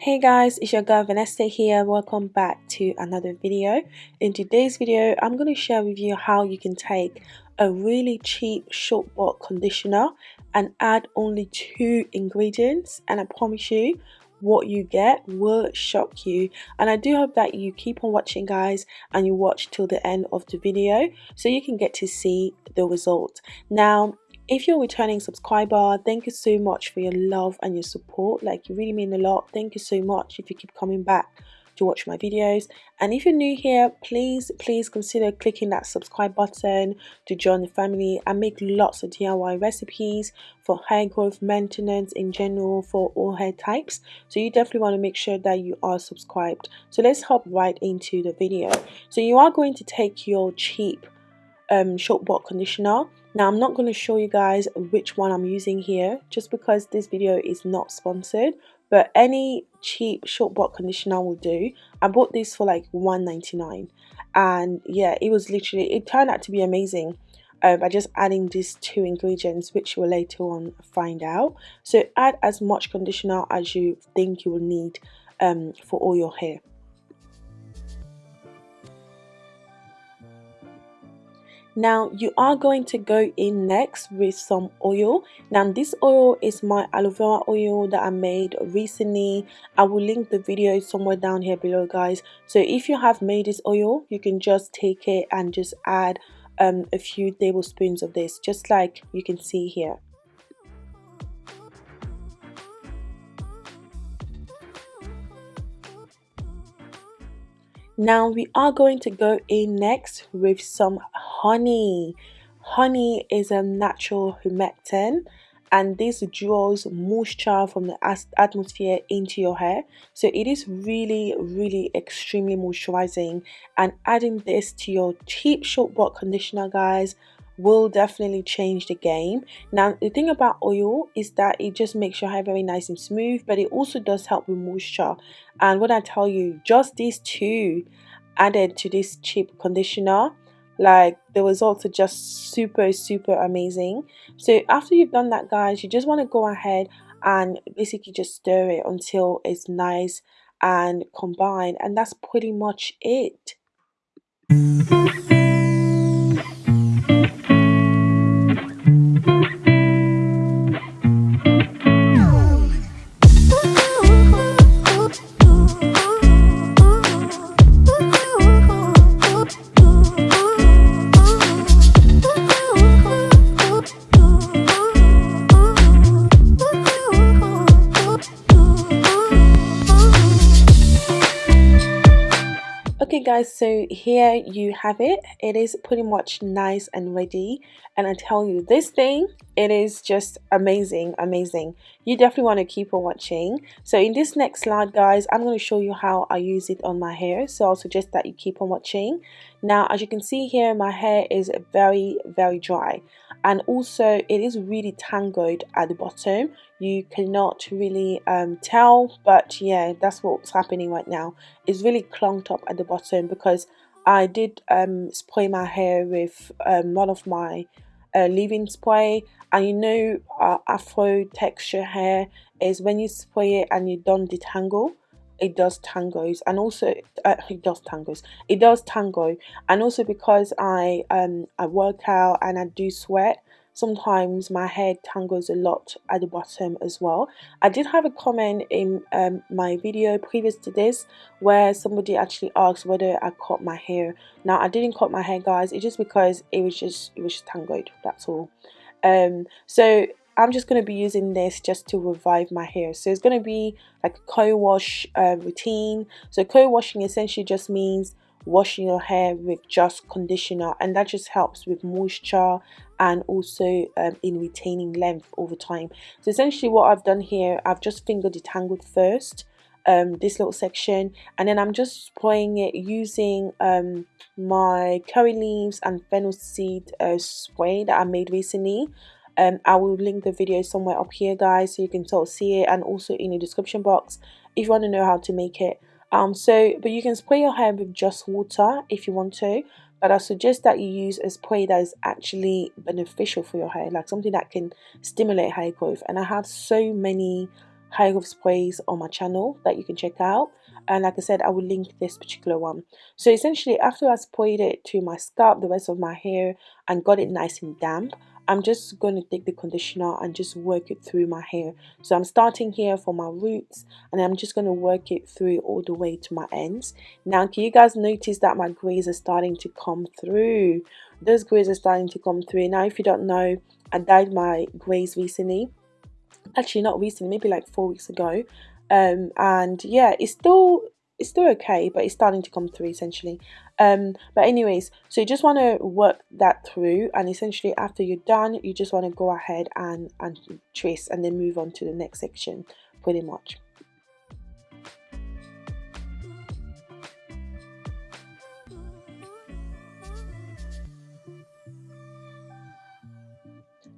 Hey guys, it's your girl Vanessa here. Welcome back to another video. In today's video, I'm going to share with you how you can take a really cheap short bought conditioner and add only two ingredients and I promise you what you get will shock you and I do hope that you keep on watching guys and you watch till the end of the video so you can get to see the result. Now if you're a returning subscriber thank you so much for your love and your support. Like you really mean a lot. Thank you so much if you keep coming back to watch my videos. And if you're new here please please consider clicking that subscribe button to join the family and make lots of DIY recipes for hair growth maintenance in general for all hair types. So you definitely want to make sure that you are subscribed. So let's hop right into the video. So you are going to take your cheap um, short conditioner now I'm not going to show you guys which one I'm using here just because this video is not sponsored but any cheap short bought conditioner will do. I bought this for like 1.99 and yeah it was literally it turned out to be amazing uh, by just adding these two ingredients which you will later on find out. So add as much conditioner as you think you will need um, for all your hair. Now you are going to go in next with some oil. Now this oil is my aloe vera oil that I made recently. I will link the video somewhere down here below guys. So if you have made this oil, you can just take it and just add um, a few tablespoons of this just like you can see here. Now we are going to go in next with some honey. Honey is a natural humectant and this draws moisture from the atmosphere into your hair so it is really really extremely moisturizing and adding this to your cheap short block conditioner guys will definitely change the game. Now, the thing about oil is that it just makes your hair very nice and smooth, but it also does help with moisture. And what I tell you, just these two added to this cheap conditioner, like the results are just super, super amazing. So after you've done that, guys, you just want to go ahead and basically just stir it until it's nice and combined. And that's pretty much it. Okay guys so here you have it. It is pretty much nice and ready. And I tell you this thing it is just amazing amazing. You definitely want to keep on watching. So in this next slide guys I'm going to show you how I use it on my hair. So I'll suggest that you keep on watching. Now as you can see here my hair is very very dry. And also it is really tangled at the bottom. You cannot really um, tell but yeah that's what's happening right now. It's really clunked up at the bottom because I did um, spray my hair with um, one of my uh, leave-in spray and you know uh, afro texture hair is when you spray it and you don't detangle it does tangos. And also uh, it does tangos. It does tango. And also because I um I work out and I do sweat sometimes my hair tangles a lot at the bottom as well. I did have a comment in um, my video previous to this where somebody actually asked whether I cut my hair. Now I didn't cut my hair guys. It's just because it was just it was just tangled that's all. Um so I'm just going to be using this just to revive my hair. So it's going to be like a co-wash uh, routine. So co-washing essentially just means washing your hair with just conditioner and that just helps with moisture and also um, in retaining length over time. So essentially what I've done here I've just finger detangled first um, this little section and then I'm just spraying it using um, my curry leaves and fennel seed uh, spray that I made recently. Um, I will link the video somewhere up here guys so you can sort of see it and also in the description box if you want to know how to make it um so but you can spray your hair with just water if you want to but I suggest that you use a spray that is actually beneficial for your hair like something that can stimulate hair growth. And I have so many hair growth sprays on my channel that you can check out. And like I said I will link this particular one. So essentially after I sprayed it to my scalp the rest of my hair and got it nice and damp I'm just going to take the conditioner and just work it through my hair. So I'm starting here for my roots and I'm just going to work it through all the way to my ends. Now can you guys notice that my grays are starting to come through? Those grays are starting to come through. Now if you don't know I dyed my grays recently. Actually not recently maybe like four weeks ago. Um, and yeah it's still it's still okay but it's starting to come through essentially. Um, but anyways so you just want to work that through and essentially after you're done you just want to go ahead and and trace and then move on to the next section pretty much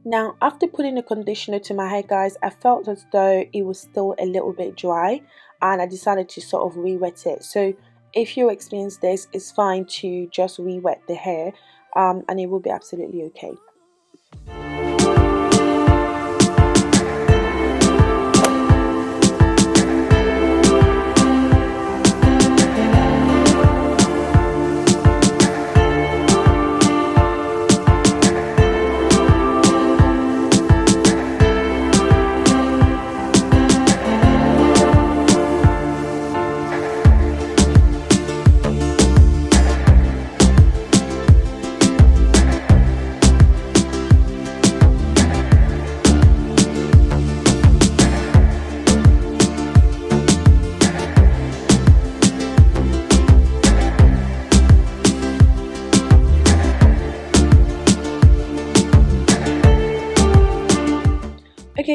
Now, after putting the conditioner to my hair, guys, I felt as though it was still a little bit dry and I decided to sort of re-wet it. So if you experience this, it's fine to just re-wet the hair um, and it will be absolutely okay.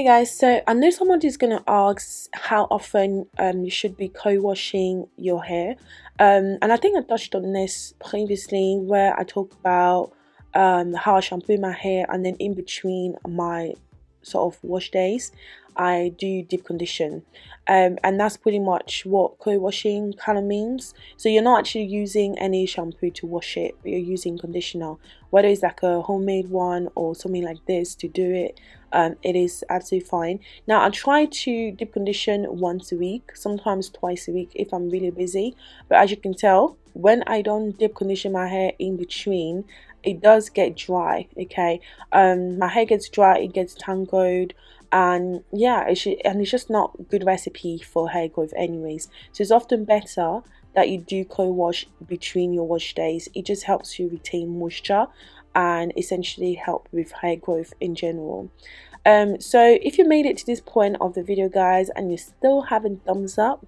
Guys, so I know someone is going to ask how often um, you should be co-washing your hair. Um, and I think I touched on this previously where I talk about um, how I shampoo my hair and then in between my sort of wash days I do deep condition. Um, and that's pretty much what co-washing kind of means. So you're not actually using any shampoo to wash it you're using conditioner. Whether it's like a homemade one or something like this to do it um, it is absolutely fine. Now I try to deep condition once a week sometimes twice a week if I'm really busy. But as you can tell when I don't deep condition my hair in between it does get dry okay? Um my hair gets dry it gets tangled and yeah it's, and it's just not good recipe for hair growth anyways. So it's often better that you do co-wash between your wash days. It just helps you retain moisture and essentially help with hair growth in general. Um so if you made it to this point of the video guys and you still haven't thumbs up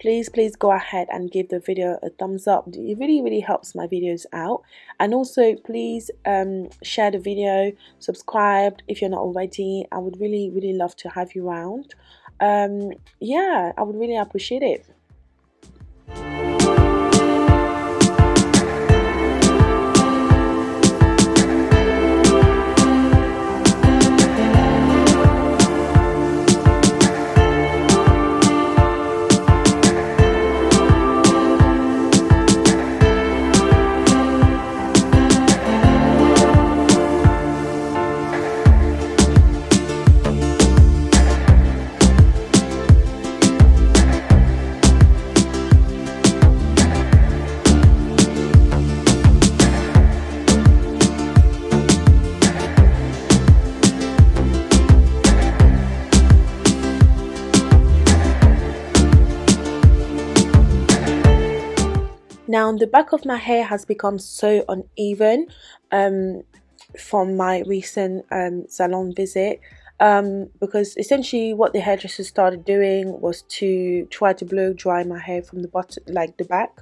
please please go ahead and give the video a thumbs up. It really really helps my videos out. And also please um, share the video subscribe if you're not already. I would really really love to have you around. Um, yeah I would really appreciate it Now the back of my hair has become so uneven um, from my recent um, salon visit um, because essentially what the hairdresser started doing was to try to blow dry my hair from the bottom like the back.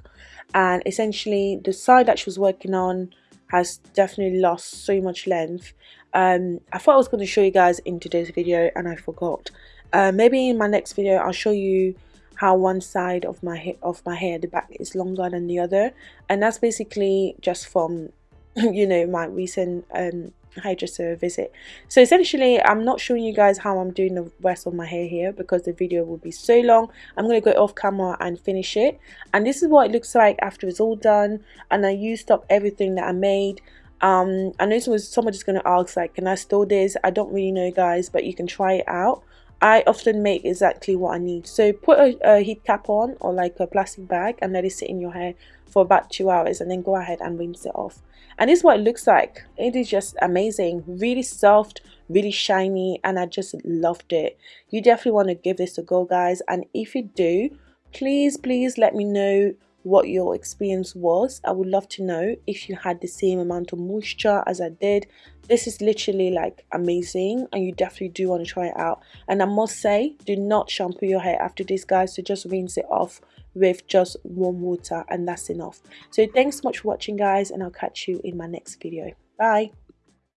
And essentially the side that she was working on has definitely lost so much length. Um, I thought I was going to show you guys in today's video and I forgot. Uh, maybe in my next video I'll show you how one side of my of my hair the back is longer than the other. And that's basically just from you know my recent um hairdresser visit. So essentially i'm not showing you guys how i'm doing the rest of my hair here because the video will be so long. I'm going to go off camera and finish it. And this is what it looks like after it's all done and i used up everything that i made. Um i know somebody's going to ask like can i store this? I don't really know guys but you can try it out I often make exactly what I need. So put a, a, heat cap on or like a plastic bag and let it sit in your hair for about two hours and then go ahead and rinse it off. And this is what it looks like. It is just amazing. Really soft, really shiny and I just loved it. You definitely want to give this a go guys and if you do, please please let me know what your experience was. I would love to know if you had the same amount of moisture as I did. This is literally like amazing and you definitely do want to try it out. And I must say, do not shampoo your hair after this guys. So just rinse it off with just warm water and that's enough. So thanks so much for watching guys and I'll catch you in my next video. Bye.